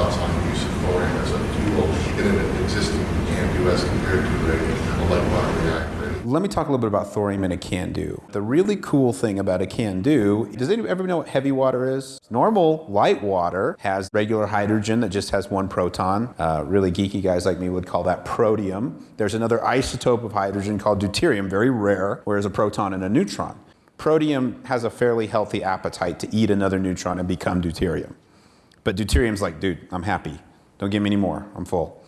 thoughts on use of thorium as a fuel in an existing CANDU as compared to a, a light water reactor? Let me talk a little bit about thorium in a CANDU. The really cool thing about a CANDU, does anyone ever know what heavy water is? Normal light water has regular hydrogen that just has one proton. Uh, really geeky guys like me would call that protium. There's another isotope of hydrogen called deuterium, very rare, whereas a proton and a neutron. Protium has a fairly healthy appetite to eat another neutron and become deuterium. But deuterium's like, dude, I'm happy. Don't give me any more. I'm full.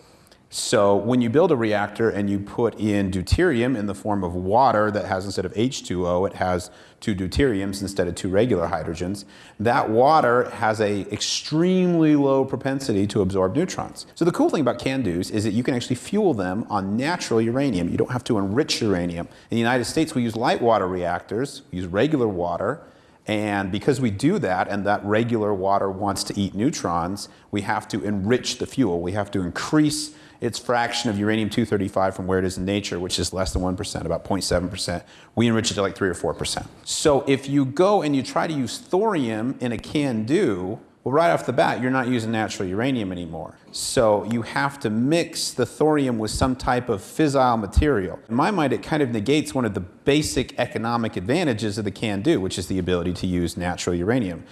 So when you build a reactor and you put in deuterium in the form of water that has instead of H2O, it has two deuteriums instead of two regular hydrogens, that water has a extremely low propensity to absorb neutrons. So the cool thing about CANDUs is that you can actually fuel them on natural uranium. You don't have to enrich uranium. In the United States, we use light water reactors, we use regular water, and because we do that, and that regular water wants to eat neutrons, we have to enrich the fuel. We have to increase its fraction of uranium-235 from where it is in nature, which is less than 1%, about 0.7%. We enrich it to like 3 or 4%. So if you go and you try to use thorium in a CANDU, well, right off the bat, you're not using natural uranium anymore. So you have to mix the thorium with some type of fissile material. In my mind, it kind of negates one of the basic economic advantages of the CANDU, which is the ability to use natural uranium.